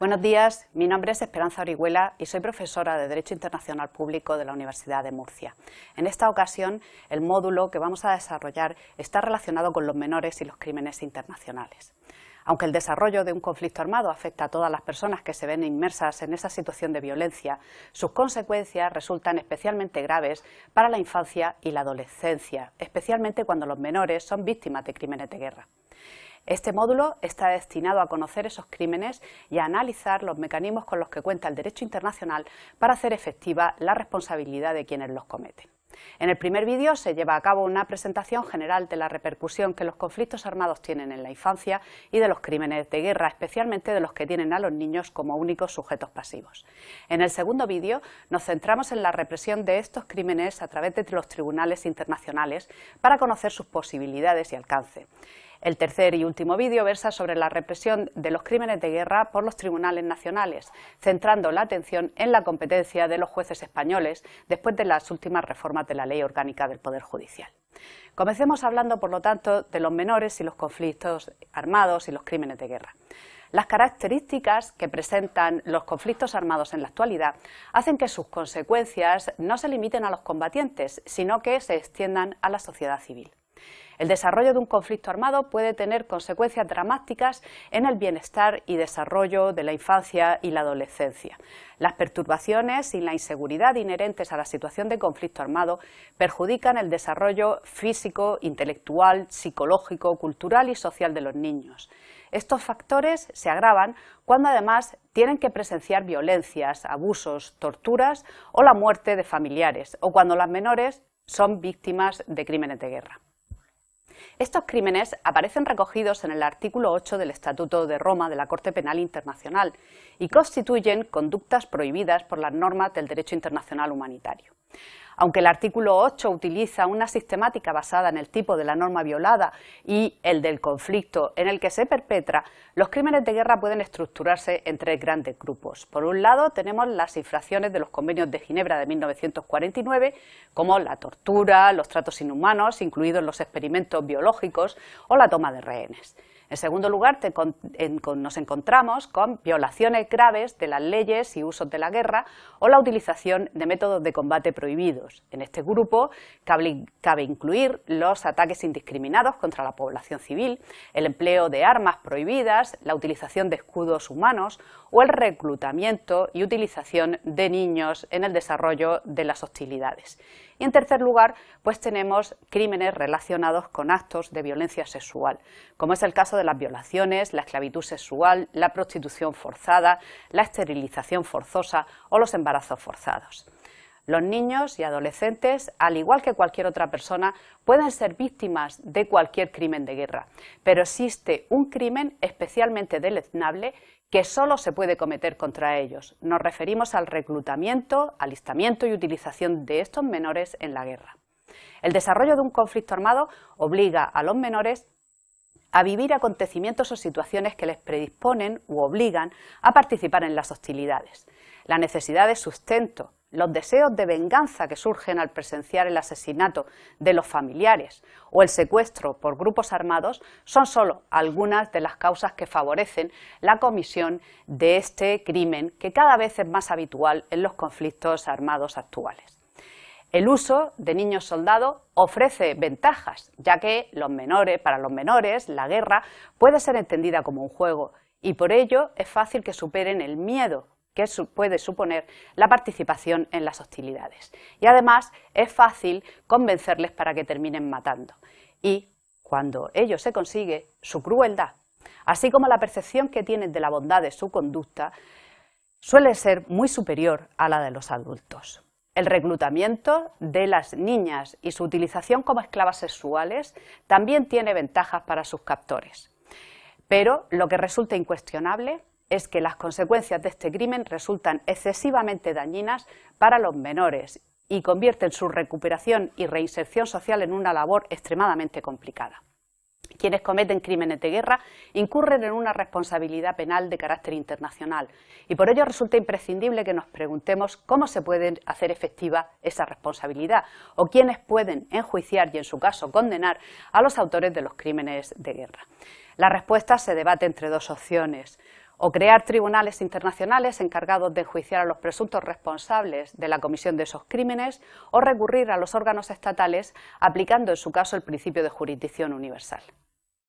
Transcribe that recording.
Buenos días, mi nombre es Esperanza Orihuela y soy profesora de Derecho Internacional Público de la Universidad de Murcia. En esta ocasión, el módulo que vamos a desarrollar está relacionado con los menores y los crímenes internacionales. Aunque el desarrollo de un conflicto armado afecta a todas las personas que se ven inmersas en esa situación de violencia, sus consecuencias resultan especialmente graves para la infancia y la adolescencia, especialmente cuando los menores son víctimas de crímenes de guerra. Este módulo está destinado a conocer esos crímenes y a analizar los mecanismos con los que cuenta el derecho internacional para hacer efectiva la responsabilidad de quienes los cometen. En el primer vídeo se lleva a cabo una presentación general de la repercusión que los conflictos armados tienen en la infancia y de los crímenes de guerra, especialmente de los que tienen a los niños como únicos sujetos pasivos. En el segundo vídeo nos centramos en la represión de estos crímenes a través de los tribunales internacionales para conocer sus posibilidades y alcance. El tercer y último vídeo versa sobre la represión de los crímenes de guerra por los tribunales nacionales, centrando la atención en la competencia de los jueces españoles después de las últimas reformas de la Ley Orgánica del Poder Judicial. Comencemos hablando, por lo tanto, de los menores y los conflictos armados y los crímenes de guerra. Las características que presentan los conflictos armados en la actualidad hacen que sus consecuencias no se limiten a los combatientes, sino que se extiendan a la sociedad civil. El desarrollo de un conflicto armado puede tener consecuencias dramáticas en el bienestar y desarrollo de la infancia y la adolescencia. Las perturbaciones y la inseguridad inherentes a la situación de conflicto armado perjudican el desarrollo físico, intelectual, psicológico, cultural y social de los niños. Estos factores se agravan cuando además tienen que presenciar violencias, abusos, torturas o la muerte de familiares, o cuando las menores son víctimas de crímenes de guerra. Estos crímenes aparecen recogidos en el artículo 8 del Estatuto de Roma de la Corte Penal Internacional y constituyen conductas prohibidas por las normas del derecho internacional humanitario. Aunque el artículo 8 utiliza una sistemática basada en el tipo de la norma violada y el del conflicto en el que se perpetra, los crímenes de guerra pueden estructurarse en tres grandes grupos. Por un lado tenemos las infracciones de los convenios de Ginebra de 1949, como la tortura, los tratos inhumanos, incluidos los experimentos biológicos o la toma de rehenes. En segundo lugar, nos encontramos con violaciones graves de las leyes y usos de la guerra o la utilización de métodos de combate prohibidos. En este grupo cabe, cabe incluir los ataques indiscriminados contra la población civil, el empleo de armas prohibidas, la utilización de escudos humanos o el reclutamiento y utilización de niños en el desarrollo de las hostilidades. Y en tercer lugar, pues tenemos crímenes relacionados con actos de violencia sexual, como es el caso de las violaciones, la esclavitud sexual, la prostitución forzada, la esterilización forzosa o los embarazos forzados. Los niños y adolescentes, al igual que cualquier otra persona, pueden ser víctimas de cualquier crimen de guerra, pero existe un crimen especialmente deleznable que solo se puede cometer contra ellos. Nos referimos al reclutamiento, alistamiento y utilización de estos menores en la guerra. El desarrollo de un conflicto armado obliga a los menores a vivir acontecimientos o situaciones que les predisponen u obligan a participar en las hostilidades. La necesidad de sustento, los deseos de venganza que surgen al presenciar el asesinato de los familiares o el secuestro por grupos armados son solo algunas de las causas que favorecen la comisión de este crimen que cada vez es más habitual en los conflictos armados actuales. El uso de niños soldados ofrece ventajas, ya que los menores, para los menores la guerra puede ser entendida como un juego y por ello es fácil que superen el miedo que puede suponer la participación en las hostilidades. Y además es fácil convencerles para que terminen matando. Y cuando ello se consigue, su crueldad, así como la percepción que tienen de la bondad de su conducta, suele ser muy superior a la de los adultos. El reclutamiento de las niñas y su utilización como esclavas sexuales también tiene ventajas para sus captores. Pero lo que resulta incuestionable es que las consecuencias de este crimen resultan excesivamente dañinas para los menores y convierten su recuperación y reinserción social en una labor extremadamente complicada. Quienes cometen crímenes de guerra incurren en una responsabilidad penal de carácter internacional y por ello resulta imprescindible que nos preguntemos cómo se puede hacer efectiva esa responsabilidad o quiénes pueden enjuiciar y en su caso condenar a los autores de los crímenes de guerra. La respuesta se debate entre dos opciones o crear tribunales internacionales encargados de enjuiciar a los presuntos responsables de la comisión de esos crímenes, o recurrir a los órganos estatales aplicando en su caso el principio de jurisdicción universal.